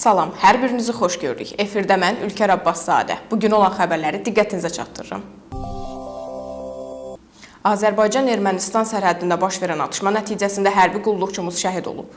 Salam, hər birinizi xoş gördük. Efirdə mən Ülkər Abbaszadə. Bu gün olan xəbərləri diqqətinizə çatdırıram. Azərbaycan-Ermənistan sərhəddində baş verən atışma nəticəsində hərbi qulluqçumuz şəhid olub.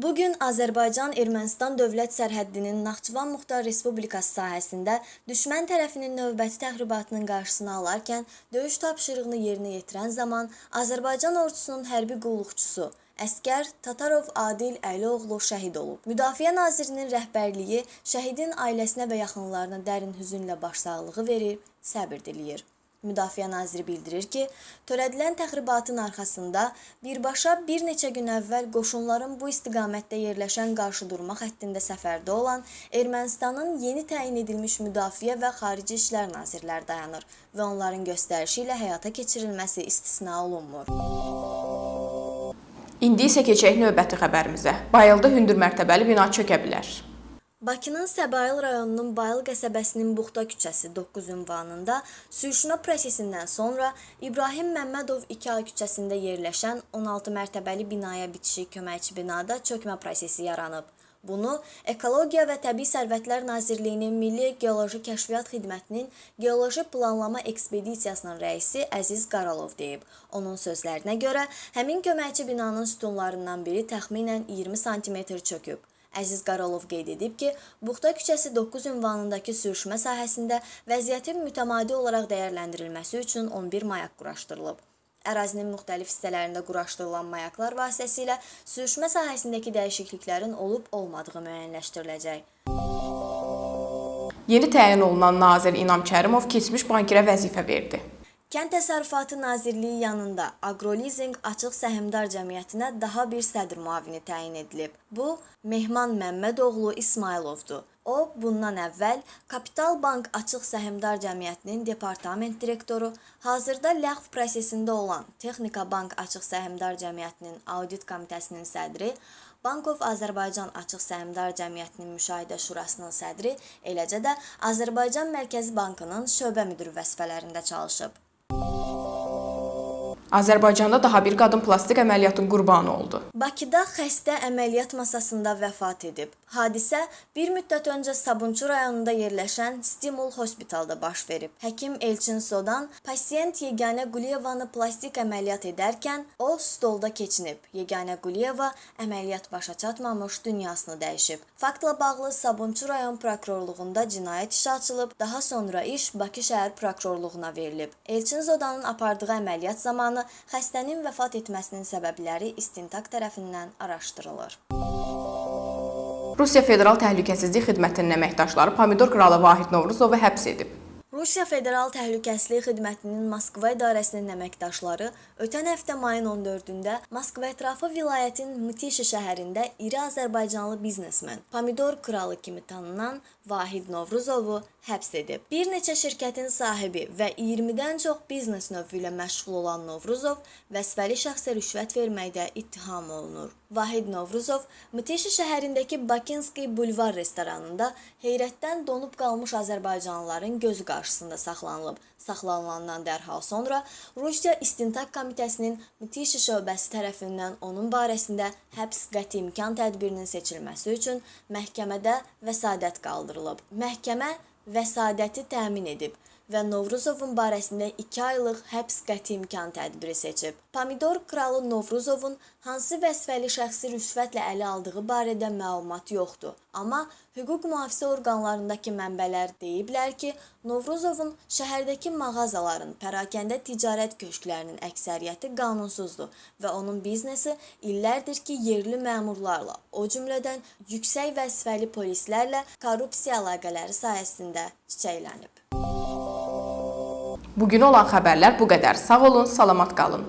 Bu gün Azərbaycan-Ermənistan dövlət sərhəddinin Naxçıvan Muxtar Respublikası sahəsində düşmən tərəfinin növbəti təxribatının qarşısını alarkən döyüş tapşırığını yerinə yetirən zaman Azərbaycan ordusunun hərbi qulluqçusu Əskər Tatarov Adil Əlioğlu şəhid olub. Müdafiə Nazirinin rəhbərliyi şəhidin ailəsinə və yaxınlarına dərin hüznlə başsağlığı verib, səbir diləyir. Müdafiə naziri bildirir ki, törədilən təxribatın arxasında birbaşa bir neçə gün əvvəl qoşunların bu istiqamətdə yerləşən qarşıdurma xəttində səfərdə olan Ermənistanın yeni təyin edilmiş Müdafiə və Xarici İşlər nazirləri dayanır və onların göstərişi ilə həyata keçirilməsi istisna olunmur. İndi isə keçək növbəti xəbərimizə. Bayılda hündür mərtəbəli bina çökə bilər. Bakının Səbail rayonunun Bayıl qəsəbəsinin Buxta küçəsi 9 ünvanında sürüşmə prosesindən sonra İbrahim Məmmədov 2A küçəsində yerləşən 16 mərtəbəli binaya bitişik köməkçi binada çökmə prosesi yaranıb. Bunu Ekologiya və Təbii Sərvətlər Nazirliyinin Milli Geoloji Kəşfiyyat Xidmətinin Geoloji Planlama Ekspedisiyasının rəisi Əziz Qaralov deyib. Onun sözlərinə görə, həmin köməkçi binanın sütunlarından biri təxminən 20 sm çöküb. Əziz Qaralov qeyd edib ki, Buxta küçəsi 9 ünvanındakı sürüşmə sahəsində vəziyyətin mütəmadi olaraq dəyərləndirilməsi üçün 11 mayak quraşdırılıb. Ərazinin müxtəlif hissələrində quraşdırılan mayaklar vasitəsilə sürüşmə sahəsindəki dəyişikliklərin olub-olmadığı müəyyənləşdiriləcək. Yeni təyin olunan nazir İnam Kərimov keçmiş bankirə vəzifə verdi. Kənd Təsərrüfatı Nazirliyi yanında Agrolizing Açıq Səhmdar Cəmiyyətinə daha bir sədr müavini təyin edilib. Bu, Mehman Məmmədoğlu İsmayılovdur. O, bundan əvvəl Kapital Bank Açıq Səhmdar Cəmiyyətinin departament direktoru, hazırda ləğv prosesində olan Texnika Bank Açıq Səhmdar Cəmiyyətinin audit komitəsinin sədri, Bankov Azərbaycan Açıq Səhmdar Cəmiyyətinin Müşahidə Şurasının sədri, eləcə də Azərbaycan Mərkəzi Bankının şöbə müdiri vəzifələrində çalışıb. Azərbaycanda daha bir qadın plastik əməliyyatın qurbanı oldu. Bakıda xəstə əməliyyat masasında vəfat edib. Hadisə bir müddət öncə Sabunçu rayonunda yerləşən Stimul Hospitalda baş verib. Həkim Elçin Sodan pasiyent Yeganə Quliyevanı plastik əməliyyat edərkən o stolda keçinib. Yeganə Quliyeva əməliyyat başa çatmamış dünyasını dəyişib. Faktla bağlı Sabunçu rayon prokurorluğunda cinayət işi açılıb, daha sonra iş Bakı şəhər prokurorluğuna verilib. Elçin Sodanın apardığı əməliyyat zamanı xəstənin vəfat etməsinin səbəbləri istintaq tərəfindən araşdırılır. Rusiya Federal Təhlükəsizlik Xidmətinin əməkdaşları Pomidor kralı Vahid Novruzovu həbs edib. Rusiya Federal Təhlükəsizlik Xidmətinin Moskva idarəsinin əməkdaşları ötən həftə mayın 14-də Moskva ətrafı vilayətin Mtişi şəhərində iri Azərbaycanlı biznesmen, Pomidor kralı kimi tanınan Vahid Novruzovu həbs edib. Bir neçə şirkətin sahibi və 20-dən çox biznes növü ilə məşğul olan Novruzov vəzifəli şəxsə rüşvət verməkdə ittiham olunur. Vahid Novruzov Mtişi şəhərindəki Bakinski bulvar restoranında heyrətdən donub qalmış azərbaycanlıların gözü qarşısında saxlanılıb. Saxlanılandan dərhal sonra Rusiya İstintaq Komitəsinin Mtişi şöbəsi tərəfindən onun barəsində həbs qəti imkan tədbirinin seçilməsi üçün məhkəmədə vəsadət qaldırılıb. Məhkəmə vəsadəti təmin edib və Novruzovun barəsində 2 aylıq həbs qəti imkan tədbiri seçib. Pomidor kralı Novruzovun hansı vəzifəli şəxsi rüşvətlə ələ aldığı barədə məlumat yoxdur. Amma hüquq mühafizə orqanlarındakı mənbələr deyiblər ki, Novruzovun şəhərdəki mağazaların, pərakəndə ticarət köşklərinin əksəriyyəti qanunsuzdur və onun biznesi illərdir ki, yerli məmurlarla, o cümlədən yüksək vəzifəli polislərlə korrupsiya əlaqələri sayəsində çiçəklənib. Bugün olan xəbərlər bu qədər. Sağ olun, salamat qalın.